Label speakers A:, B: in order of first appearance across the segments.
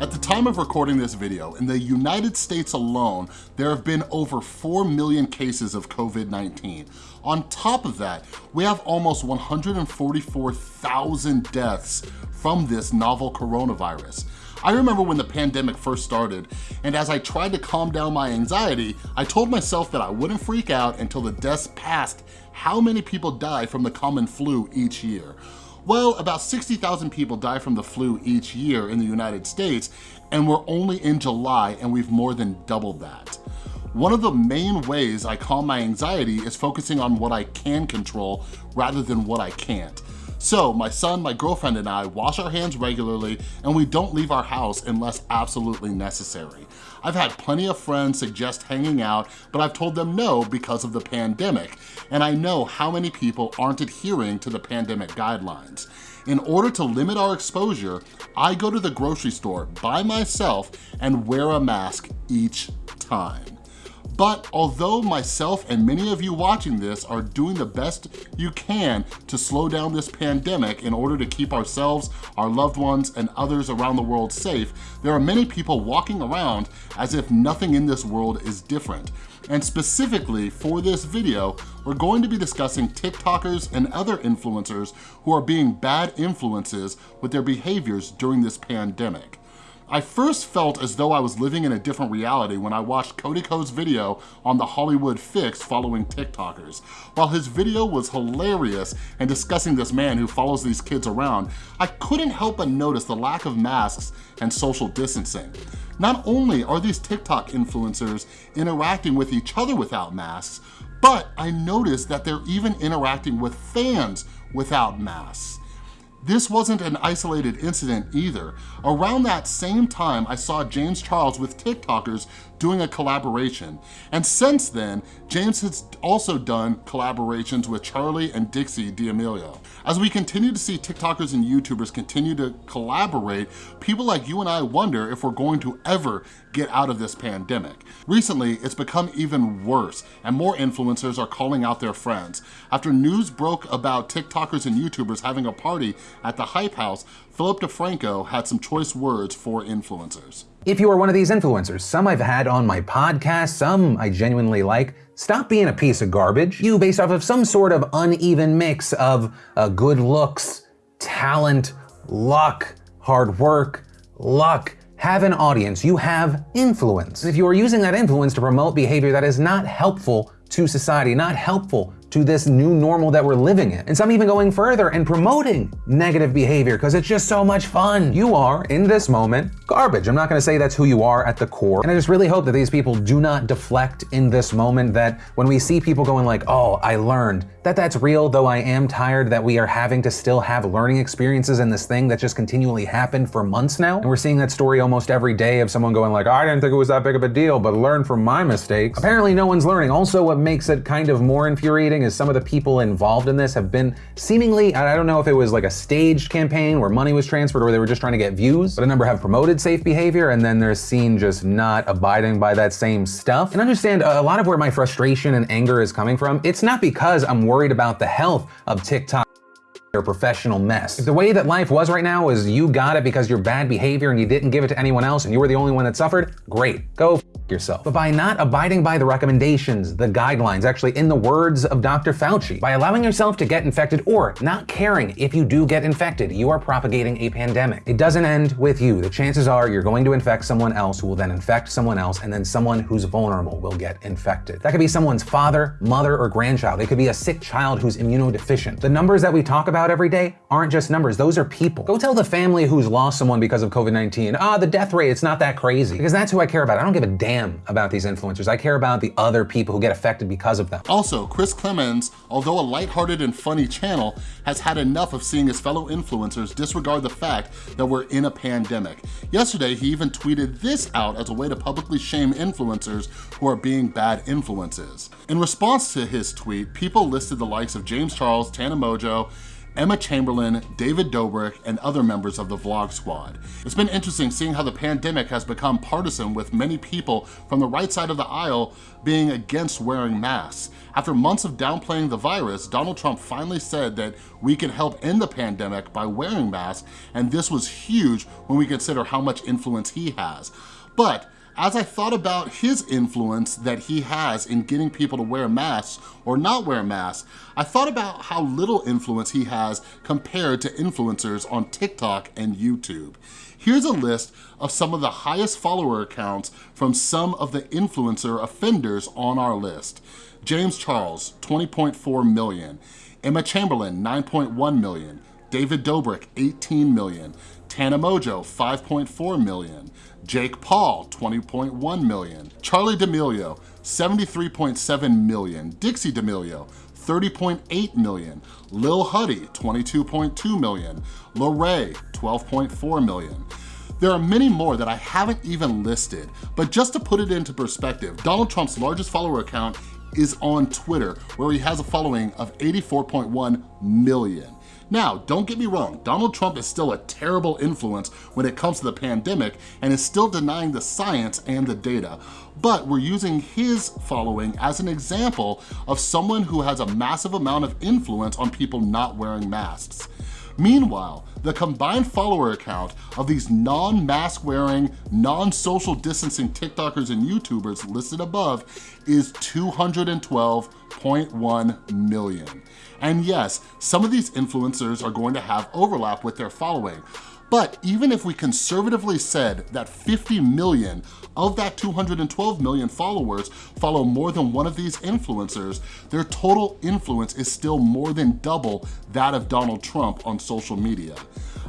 A: At the time of recording this video, in the United States alone, there have been over 4 million cases of COVID-19. On top of that, we have almost 144,000 deaths from this novel coronavirus. I remember when the pandemic first started, and as I tried to calm down my anxiety, I told myself that I wouldn't freak out until the deaths passed how many people die from the common flu each year. Well, about 60,000 people die from the flu each year in the United States, and we're only in July and we've more than doubled that. One of the main ways I calm my anxiety is focusing on what I can control rather than what I can't. So my son, my girlfriend, and I wash our hands regularly and we don't leave our house unless absolutely necessary. I've had plenty of friends suggest hanging out, but I've told them no because of the pandemic, and I know how many people aren't adhering to the pandemic guidelines. In order to limit our exposure, I go to the grocery store by myself and wear a mask each time. But although myself and many of you watching this are doing the best you can to slow down this pandemic in order to keep ourselves, our loved ones, and others around the world safe, there are many people walking around as if nothing in this world is different. And specifically for this video, we're going to be discussing TikTokers and other influencers who are being bad influences with their behaviors during this pandemic. I first felt as though I was living in a different reality when I watched Cody Ko's video on the Hollywood Fix following TikTokers. While his video was hilarious and discussing this man who follows these kids around, I couldn't help but notice the lack of masks and social distancing. Not only are these TikTok influencers interacting with each other without masks, but I noticed that they're even interacting with fans without masks. This wasn't an isolated incident either. Around that same time, I saw James Charles with TikTokers doing a collaboration. And since then, James has also done collaborations with Charlie and Dixie D'Amelio. As we continue to see TikTokers and YouTubers continue to collaborate, people like you and I wonder if we're going to ever get out of this pandemic. Recently, it's become even worse and more influencers are calling out their friends. After news broke about TikTokers and YouTubers having a party at the Hype House, Philip DeFranco had some choice words for influencers.
B: If you are one of these influencers, some I've had on my podcast, some I genuinely like, stop being a piece of garbage. You based off of some sort of uneven mix of uh, good looks, talent, luck, hard work, luck, have an audience, you have influence. If you are using that influence to promote behavior that is not helpful to society, not helpful to this new normal that we're living in. And some even going further and promoting negative behavior because it's just so much fun. You are, in this moment, garbage. I'm not gonna say that's who you are at the core. And I just really hope that these people do not deflect in this moment that when we see people going like, oh, I learned, that that's real, though I am tired that we are having to still have learning experiences in this thing that just continually happened for months now. And we're seeing that story almost every day of someone going like, I didn't think it was that big of a deal, but learn from my mistakes. Apparently no one's learning. Also, what makes it kind of more infuriating is some of the people involved in this have been seemingly, I don't know if it was like a staged campaign where money was transferred or they were just trying to get views, but a number have promoted safe behavior and then they're seen just not abiding by that same stuff. And understand a lot of where my frustration and anger is coming from, it's not because I'm worried about the health of TikTok or professional mess. If the way that life was right now is you got it because your bad behavior and you didn't give it to anyone else and you were the only one that suffered, great, go yourself. But by not abiding by the recommendations, the guidelines, actually in the words of Dr. Fauci, by allowing yourself to get infected or not caring if you do get infected, you are propagating a pandemic. It doesn't end with you. The chances are you're going to infect someone else who will then infect someone else and then someone who's vulnerable will get infected. That could be someone's father, mother, or grandchild. It could be a sick child who's immunodeficient. The numbers that we talk about every day aren't just numbers, those are people. Go tell the family who's lost someone because of COVID-19, ah, the death rate, it's not that crazy. Because that's who I care about. I don't give a damn about these influencers. I care about the other people who get affected because of them.
A: Also, Chris Klemens, although a lighthearted and funny channel, has had enough of seeing his fellow influencers disregard the fact that we're in a pandemic. Yesterday, he even tweeted this out as a way to publicly shame influencers who are being bad influences. In response to his tweet, people listed the likes of James Charles, Tana Mongeau, Emma Chamberlain, David Dobrik, and other members of the Vlog Squad. It's been interesting seeing how the pandemic has become partisan with many people from the right side of the aisle being against wearing masks. After months of downplaying the virus, Donald Trump finally said that we can help end the pandemic by wearing masks, and this was huge when we consider how much influence he has. But as I thought about his influence that he has in getting people to wear masks or not wear masks, I thought about how little influence he has compared to influencers on TikTok and YouTube. Here's a list of some of the highest follower accounts from some of the influencer offenders on our list. James Charles, 20.4 million. Emma Chamberlain, 9.1 million. David Dobrik, 18 million. Tana Mongeau, 5.4 million. Jake Paul, 20.1 million. Charlie D'Amelio, 73.7 million. Dixie D'Amelio, 30.8 million. Lil Huddy, 22.2 million. Larray, 12.4 million. There are many more that I haven't even listed, but just to put it into perspective, Donald Trump's largest follower account is on Twitter, where he has a following of 84.1 million. Now, don't get me wrong, Donald Trump is still a terrible influence when it comes to the pandemic and is still denying the science and the data. But we're using his following as an example of someone who has a massive amount of influence on people not wearing masks. Meanwhile, the combined follower account of these non-mask wearing, non-social distancing TikTokers and YouTubers listed above is 212.1 million. And yes, some of these influencers are going to have overlap with their following, but even if we conservatively said that 50 million of that 212 million followers follow more than one of these influencers, their total influence is still more than double that of Donald Trump on social media.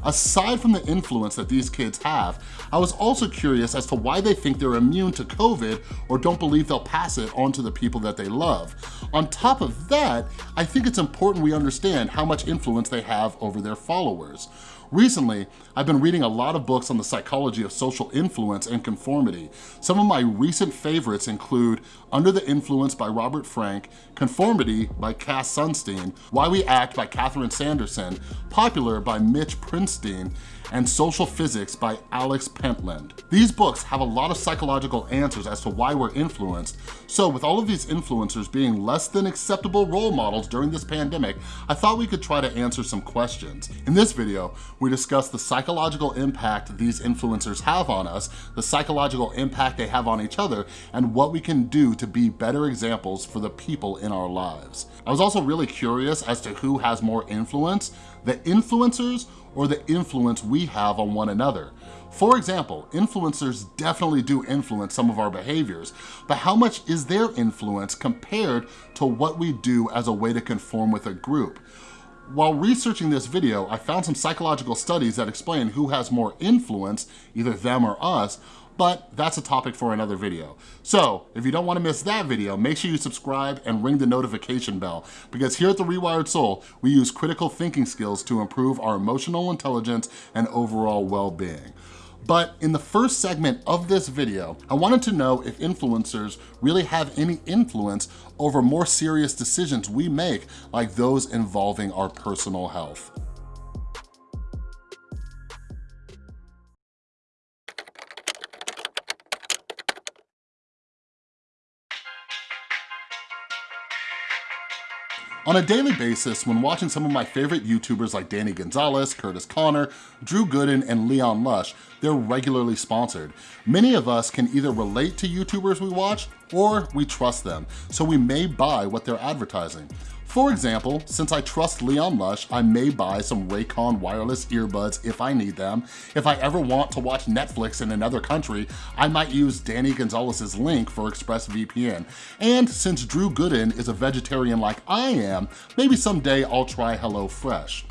A: Aside from the influence that these kids have, I was also curious as to why they think they're immune to COVID or don't believe they'll pass it on to the people that they love. On top of that, I think it's important we understand how much influence they have over their followers. Recently, I've been reading a lot of books on the psychology of social influence and conformity. Some of my recent favorites include Under the Influence by Robert Frank, Conformity by Cass Sunstein, Why We Act by Catherine Sanderson, Popular by Mitch Prinstein, and Social Physics by Alex Pentland. These books have a lot of psychological answers as to why we're influenced, so with all of these influencers being less than acceptable role models during this pandemic, I thought we could try to answer some questions. In this video, we discuss the psychological impact these influencers have on us, the psychological impact they have on each other, and what we can do to be better examples for the people in our lives. I was also really curious as to who has more influence, the influencers or the influence we have on one another. For example, influencers definitely do influence some of our behaviors, but how much is their influence compared to what we do as a way to conform with a group? While researching this video, I found some psychological studies that explain who has more influence, either them or us, but that's a topic for another video. So if you don't wanna miss that video, make sure you subscribe and ring the notification bell because here at The Rewired Soul, we use critical thinking skills to improve our emotional intelligence and overall well-being. But in the first segment of this video, I wanted to know if influencers really have any influence over more serious decisions we make, like those involving our personal health. On a daily basis, when watching some of my favorite YouTubers like Danny Gonzalez, Curtis Connor, Drew Gooden, and Leon Lush, they're regularly sponsored. Many of us can either relate to YouTubers we watch or we trust them, so we may buy what they're advertising. For example, since I trust Leon Lush, I may buy some Raycon wireless earbuds if I need them. If I ever want to watch Netflix in another country, I might use Danny Gonzalez's link for ExpressVPN. And since Drew Gooden is a vegetarian like I am, maybe someday I'll try HelloFresh.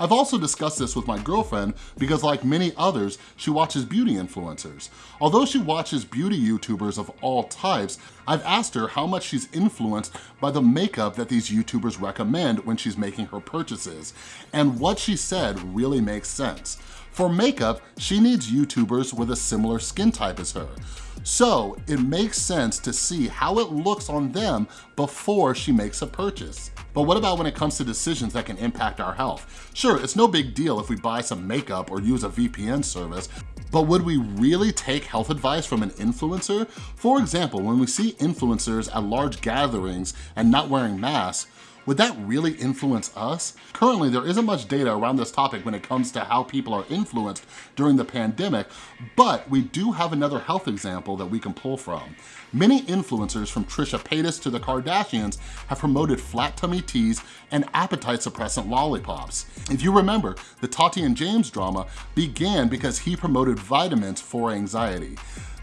A: I've also discussed this with my girlfriend because like many others, she watches beauty influencers. Although she watches beauty YouTubers of all types, I've asked her how much she's influenced by the makeup that these YouTubers recommend when she's making her purchases. And what she said really makes sense. For makeup, she needs YouTubers with a similar skin type as her. So it makes sense to see how it looks on them before she makes a purchase. But what about when it comes to decisions that can impact our health? Sure, it's no big deal if we buy some makeup or use a VPN service, but would we really take health advice from an influencer? For example, when we see influencers at large gatherings and not wearing masks, would that really influence us? Currently, there isn't much data around this topic when it comes to how people are influenced during the pandemic, but we do have another health example that we can pull from. Many influencers from Trisha Paytas to the Kardashians have promoted flat tummy teas and appetite suppressant lollipops. If you remember, the Tati and James drama began because he promoted vitamins for anxiety.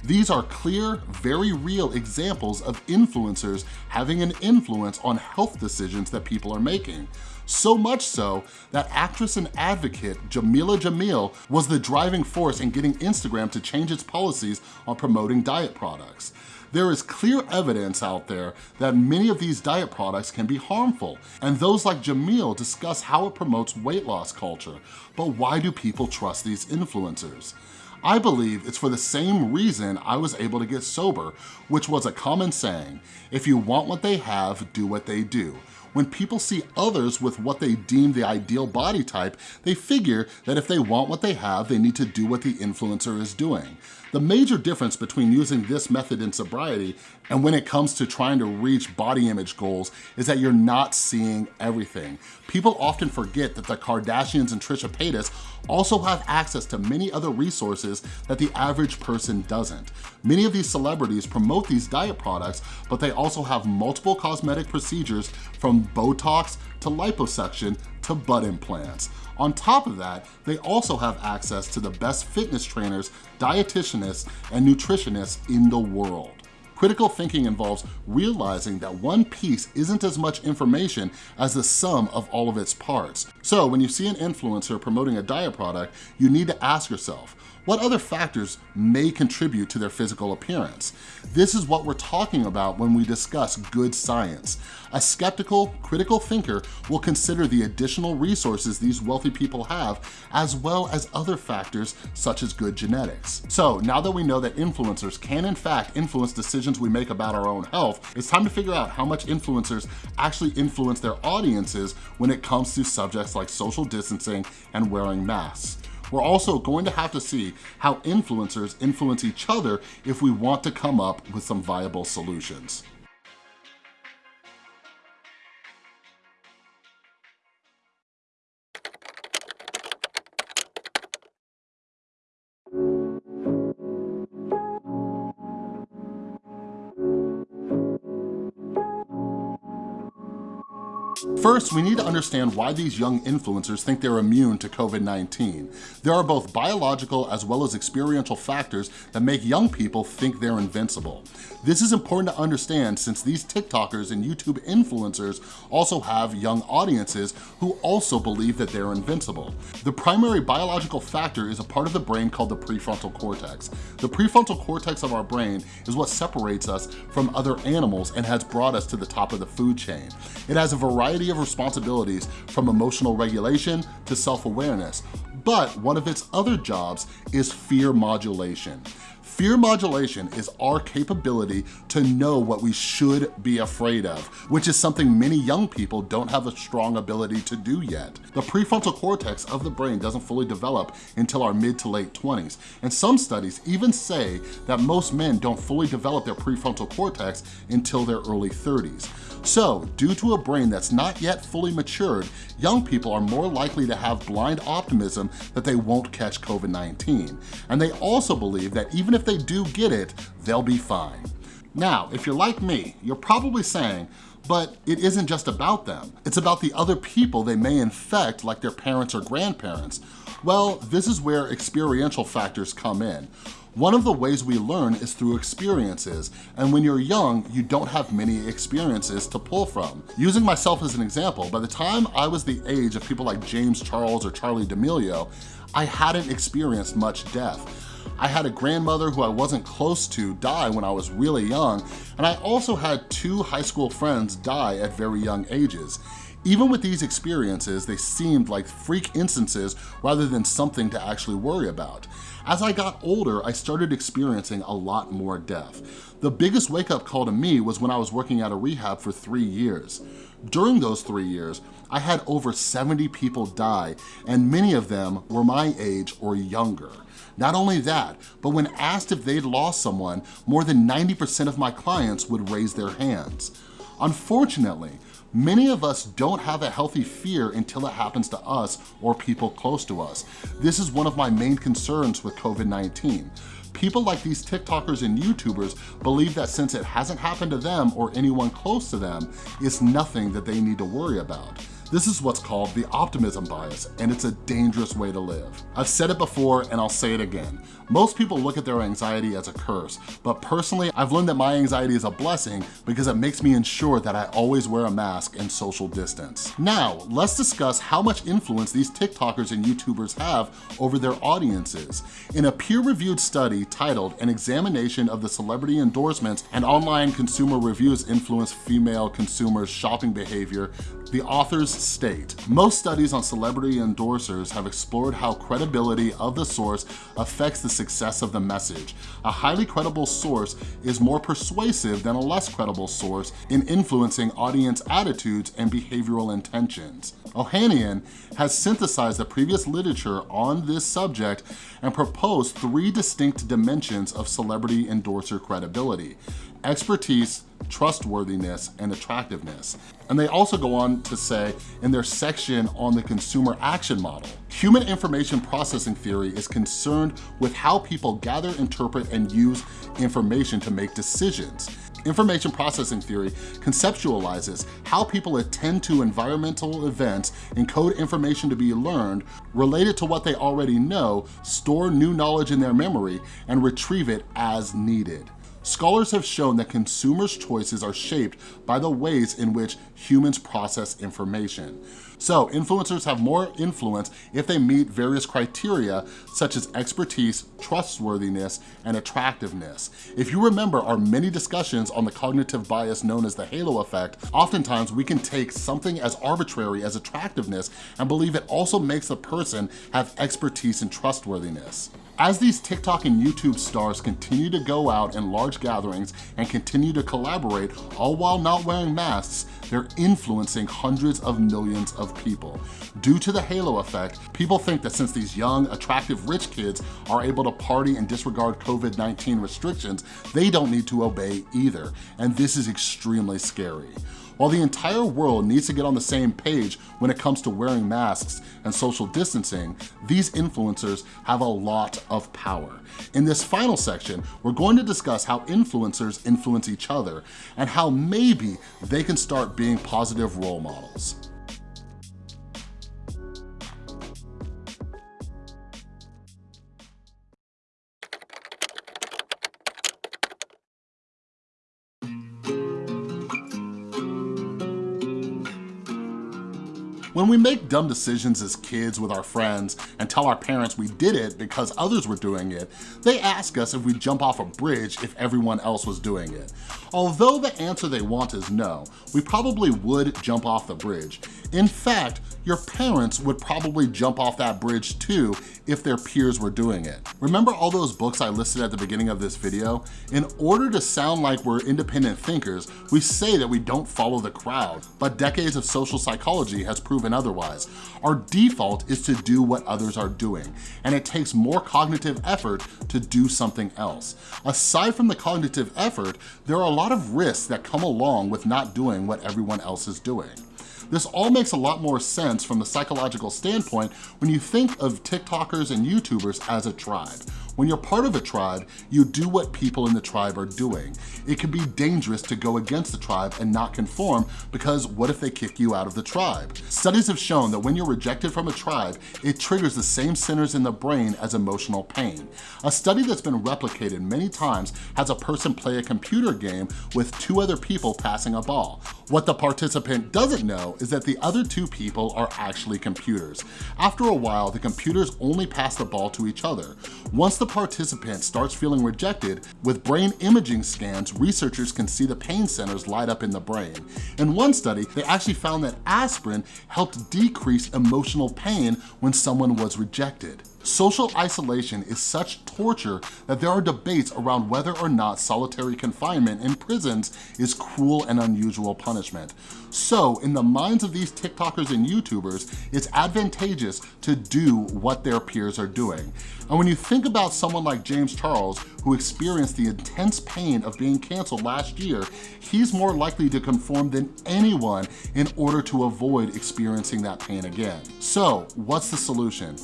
A: These are clear, very real examples of influencers having an influence on health decisions that people are making. So much so that actress and advocate Jameela Jamil was the driving force in getting Instagram to change its policies on promoting diet products. There is clear evidence out there that many of these diet products can be harmful, and those like Jamil discuss how it promotes weight loss culture. But why do people trust these influencers? I believe it's for the same reason I was able to get sober, which was a common saying, if you want what they have, do what they do. When people see others with what they deem the ideal body type, they figure that if they want what they have, they need to do what the influencer is doing. The major difference between using this method in sobriety and when it comes to trying to reach body image goals is that you're not seeing everything. People often forget that the Kardashians and Trisha Paytas also have access to many other resources that the average person doesn't. Many of these celebrities promote these diet products, but they also have multiple cosmetic procedures from Botox to liposuction to butt implants. On top of that, they also have access to the best fitness trainers, dietitianists, and nutritionists in the world. Critical thinking involves realizing that one piece isn't as much information as the sum of all of its parts. So when you see an influencer promoting a diet product, you need to ask yourself, what other factors may contribute to their physical appearance? This is what we're talking about when we discuss good science. A skeptical, critical thinker will consider the additional resources these wealthy people have, as well as other factors such as good genetics. So now that we know that influencers can in fact influence decisions we make about our own health, it's time to figure out how much influencers actually influence their audiences when it comes to subjects like social distancing and wearing masks. We're also going to have to see how influencers influence each other if we want to come up with some viable solutions. First, we need to understand why these young influencers think they're immune to COVID-19. There are both biological as well as experiential factors that make young people think they're invincible. This is important to understand since these TikTokers and YouTube influencers also have young audiences who also believe that they're invincible. The primary biological factor is a part of the brain called the prefrontal cortex. The prefrontal cortex of our brain is what separates us from other animals and has brought us to the top of the food chain. It has a variety of of responsibilities from emotional regulation to self-awareness, but one of its other jobs is fear modulation. Fear modulation is our capability to know what we should be afraid of, which is something many young people don't have a strong ability to do yet. The prefrontal cortex of the brain doesn't fully develop until our mid to late 20s, and some studies even say that most men don't fully develop their prefrontal cortex until their early 30s. So, due to a brain that's not yet fully matured, young people are more likely to have blind optimism that they won't catch COVID-19. And they also believe that even if they do get it, they'll be fine. Now, if you're like me, you're probably saying, but it isn't just about them. It's about the other people they may infect like their parents or grandparents. Well, this is where experiential factors come in. One of the ways we learn is through experiences, and when you're young, you don't have many experiences to pull from. Using myself as an example, by the time I was the age of people like James Charles or Charlie D'Amelio, I hadn't experienced much death. I had a grandmother who I wasn't close to die when I was really young, and I also had two high school friends die at very young ages. Even with these experiences, they seemed like freak instances rather than something to actually worry about. As I got older, I started experiencing a lot more death. The biggest wake up call to me was when I was working at a rehab for three years. During those three years, I had over 70 people die, and many of them were my age or younger. Not only that, but when asked if they'd lost someone, more than 90% of my clients would raise their hands. Unfortunately, Many of us don't have a healthy fear until it happens to us or people close to us. This is one of my main concerns with COVID-19. People like these TikTokers and YouTubers believe that since it hasn't happened to them or anyone close to them, it's nothing that they need to worry about. This is what's called the optimism bias, and it's a dangerous way to live. I've said it before, and I'll say it again. Most people look at their anxiety as a curse, but personally, I've learned that my anxiety is a blessing because it makes me ensure that I always wear a mask and social distance. Now, let's discuss how much influence these TikTokers and YouTubers have over their audiences. In a peer-reviewed study titled An Examination of the Celebrity Endorsements and Online Consumer Reviews Influence Female Consumers' Shopping Behavior, the authors state, most studies on celebrity endorsers have explored how credibility of the source affects the success of the message. A highly credible source is more persuasive than a less credible source in influencing audience attitudes and behavioral intentions. Ohanian has synthesized the previous literature on this subject and proposed three distinct dimensions of celebrity endorser credibility expertise, trustworthiness, and attractiveness. And they also go on to say in their section on the consumer action model, human information processing theory is concerned with how people gather, interpret, and use information to make decisions. Information processing theory conceptualizes how people attend to environmental events, encode information to be learned, relate it to what they already know, store new knowledge in their memory, and retrieve it as needed. Scholars have shown that consumers' choices are shaped by the ways in which humans process information. So influencers have more influence if they meet various criteria such as expertise, trustworthiness, and attractiveness. If you remember our many discussions on the cognitive bias known as the halo effect, oftentimes we can take something as arbitrary as attractiveness and believe it also makes the person have expertise and trustworthiness. As these TikTok and YouTube stars continue to go out in large gatherings and continue to collaborate, all while not wearing masks, they're influencing hundreds of millions of people. Due to the halo effect, people think that since these young, attractive, rich kids are able to party and disregard COVID-19 restrictions, they don't need to obey either. And this is extremely scary. While the entire world needs to get on the same page when it comes to wearing masks and social distancing, these influencers have a lot of power. In this final section, we're going to discuss how influencers influence each other and how maybe they can start being positive role models. When we make dumb decisions as kids with our friends and tell our parents we did it because others were doing it, they ask us if we jump off a bridge if everyone else was doing it. Although the answer they want is no, we probably would jump off the bridge. In fact, your parents would probably jump off that bridge too if their peers were doing it. Remember all those books I listed at the beginning of this video? In order to sound like we're independent thinkers, we say that we don't follow the crowd, but decades of social psychology has proven otherwise. Our default is to do what others are doing, and it takes more cognitive effort to do something else. Aside from the cognitive effort, there are a lot of risks that come along with not doing what everyone else is doing. This all makes a lot more sense from the psychological standpoint when you think of TikTokers and YouTubers as a tribe. When you're part of a tribe, you do what people in the tribe are doing. It can be dangerous to go against the tribe and not conform because what if they kick you out of the tribe? Studies have shown that when you're rejected from a tribe, it triggers the same centers in the brain as emotional pain. A study that's been replicated many times has a person play a computer game with two other people passing a ball. What the participant doesn't know is that the other two people are actually computers. After a while, the computers only pass the ball to each other. Once the the participant starts feeling rejected, with brain imaging scans, researchers can see the pain centers light up in the brain. In one study, they actually found that aspirin helped decrease emotional pain when someone was rejected. Social isolation is such torture that there are debates around whether or not solitary confinement in prisons is cruel and unusual punishment. So in the minds of these TikTokers and YouTubers, it's advantageous to do what their peers are doing. And when you think about someone like James Charles, who experienced the intense pain of being canceled last year, he's more likely to conform than anyone in order to avoid experiencing that pain again. So what's the solution?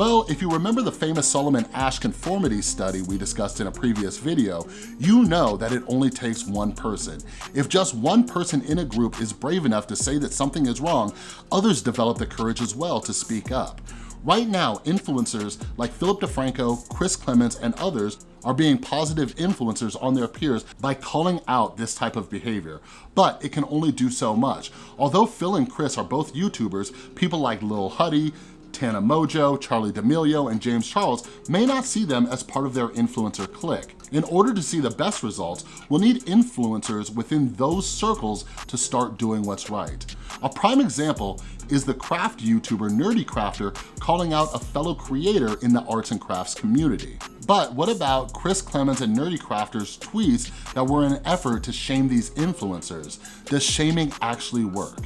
A: Well, if you remember the famous Solomon Asch conformity study we discussed in a previous video, you know that it only takes one person. If just one person in a group is brave enough to say that something is wrong, others develop the courage as well to speak up. Right now, influencers like Philip DeFranco, Chris Klemens, and others are being positive influencers on their peers by calling out this type of behavior. But it can only do so much. Although Phil and Chris are both YouTubers, people like Lil Huddy, Tana Mongeau, Charlie D'Amelio, and James Charles may not see them as part of their influencer clique. In order to see the best results, we'll need influencers within those circles to start doing what's right. A prime example is the craft YouTuber Nerdy Crafter calling out a fellow creator in the arts and crafts community. But what about Chris Klemens and Nerdy Crafter's tweets that were an effort to shame these influencers? Does shaming actually work?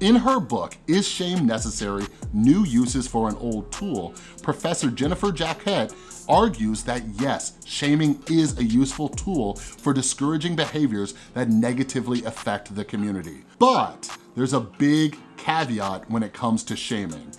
A: In her book, Is Shame Necessary? New Uses for an Old Tool, Professor Jennifer Jacquet argues that yes, shaming is a useful tool for discouraging behaviors that negatively affect the community. But there's a big caveat when it comes to shaming.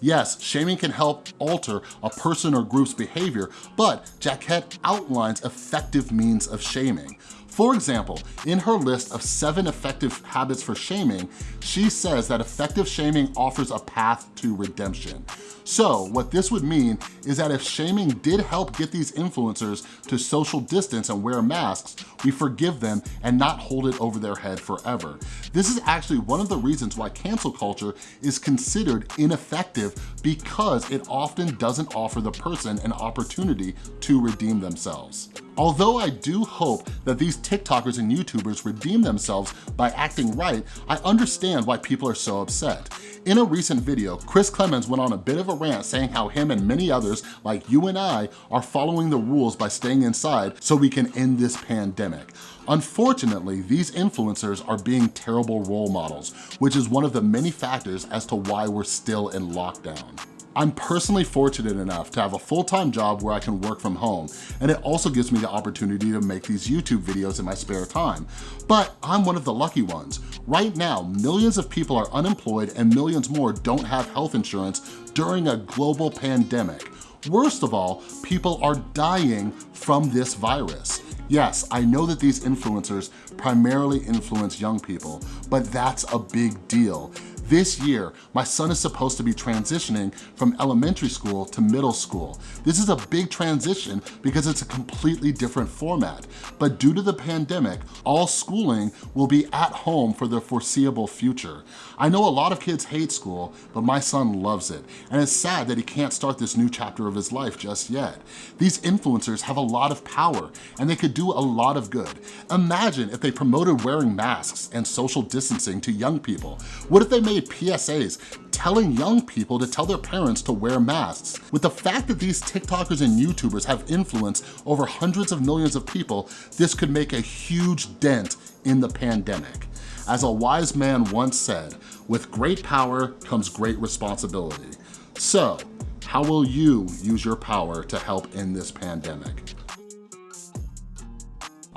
A: Yes, shaming can help alter a person or group's behavior, but Jacquet outlines effective means of shaming. For example, in her list of seven effective habits for shaming, she says that effective shaming offers a path to redemption. So what this would mean is that if shaming did help get these influencers to social distance and wear masks, we forgive them and not hold it over their head forever. This is actually one of the reasons why cancel culture is considered ineffective because it often doesn't offer the person an opportunity to redeem themselves. Although I do hope that these TikTokers and YouTubers redeem themselves by acting right, I understand why people are so upset. In a recent video, Chris Klemens went on a bit of a rant saying how him and many others like you and I are following the rules by staying inside so we can end this pandemic. Unfortunately, these influencers are being terrible role models, which is one of the many factors as to why we're still in lockdown. I'm personally fortunate enough to have a full-time job where I can work from home, and it also gives me the opportunity to make these YouTube videos in my spare time. But I'm one of the lucky ones. Right now, millions of people are unemployed and millions more don't have health insurance during a global pandemic. Worst of all, people are dying from this virus. Yes, I know that these influencers primarily influence young people, but that's a big deal. This year, my son is supposed to be transitioning from elementary school to middle school. This is a big transition because it's a completely different format. But due to the pandemic, all schooling will be at home for the foreseeable future. I know a lot of kids hate school, but my son loves it. And it's sad that he can't start this new chapter of his life just yet. These influencers have a lot of power and they could do a lot of good. Imagine if they promoted wearing masks and social distancing to young people. What if they made PSAs telling young people to tell their parents to wear masks. With the fact that these TikTokers and YouTubers have influence over hundreds of millions of people, this could make a huge dent in the pandemic. As a wise man once said, with great power comes great responsibility. So, how will you use your power to help end this pandemic?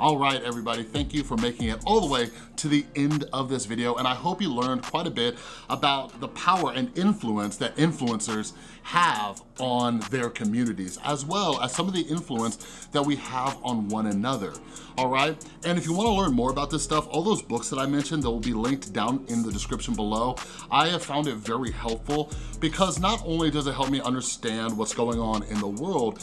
A: All right, everybody, thank you for making it all the way to the end of this video, and I hope you learned quite a bit about the power and influence that influencers have on their communities, as well as some of the influence that we have on one another, all right? And if you wanna learn more about this stuff, all those books that I mentioned that will be linked down in the description below, I have found it very helpful because not only does it help me understand what's going on in the world,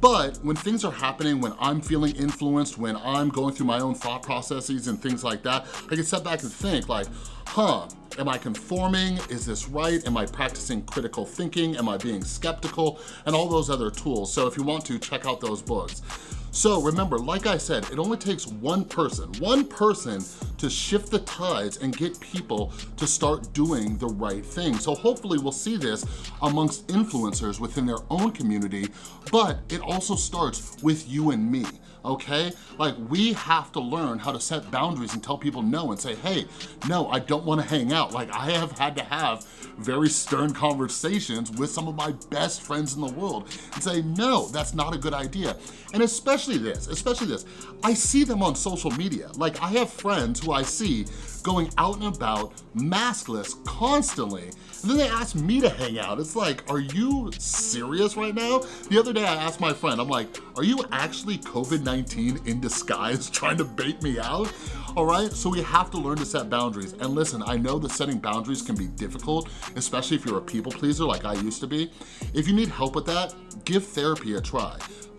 A: but when things are happening, when I'm feeling influenced, when I'm going through my own thought processes and things like that, I can step back and think like, huh, am I conforming? Is this right? Am I practicing critical thinking? Am I being skeptical? And all those other tools. So if you want to, check out those books. So remember, like I said, it only takes one person, one person to shift the tides and get people to start doing the right thing. So hopefully we'll see this amongst influencers within their own community, but it also starts with you and me okay? Like we have to learn how to set boundaries and tell people no and say, hey, no, I don't wanna hang out. Like I have had to have very stern conversations with some of my best friends in the world and say, no, that's not a good idea. And especially this, especially this, I see them on social media. Like I have friends who I see going out and about maskless constantly. And then they ask me to hang out. It's like, are you serious right now? The other day I asked my friend, I'm like, are you actually COVID-19 in disguise trying to bait me out? All right, so we have to learn to set boundaries. And listen, I know that setting boundaries can be difficult, especially if you're a people pleaser like I used to be. If you need help with that, give therapy a try.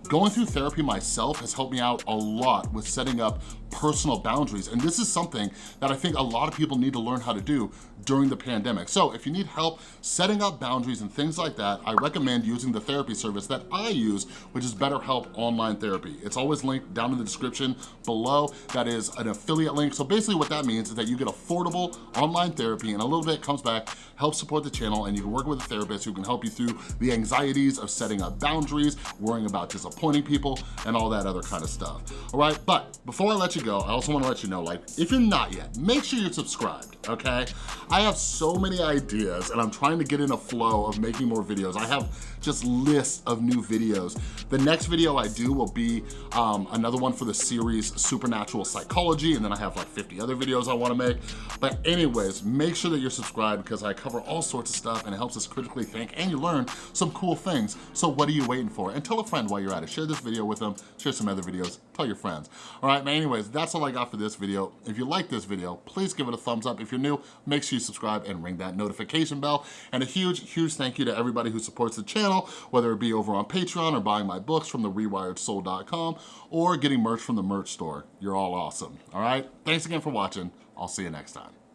A: Going through therapy myself has helped me out a lot with setting up personal boundaries. And this is something that I think a lot of people need to learn how to do during the pandemic. So if you need help setting up boundaries and things like that, I recommend using the therapy service that I use, which is BetterHelp Online Therapy. It's always linked down in the description below. That is an affiliate link. So basically what that means is that you get affordable online therapy and a little bit comes back, helps support the channel, and you can work with a therapist who can help you through the anxieties of setting up boundaries, worrying about disappointing people, and all that other kind of stuff. All right, but before I let you go, I also wanna let you know, like, if you're not yet, make sure you're subscribed, okay? I have so many ideas and I'm trying to get in a flow of making more videos. I have just lists of new videos. The next video I do will be um, another one for the series Supernatural Psychology, and then I have like 50 other videos I wanna make. But anyways, make sure that you're subscribed because I cover all sorts of stuff and it helps us critically think and you learn some cool things. So what are you waiting for? And tell a friend while you're at it. Share this video with them, share some other videos, tell your friends. All right, but anyways, that's all I got for this video. If you like this video, please give it a thumbs up. If you're new, make sure you subscribe and ring that notification bell. And a huge, huge thank you to everybody who supports the channel, whether it be over on Patreon or buying my books from the rewiredsoul.com or getting merch from the merch store. You're all awesome, all right? Thanks again for watching. I'll see you next time.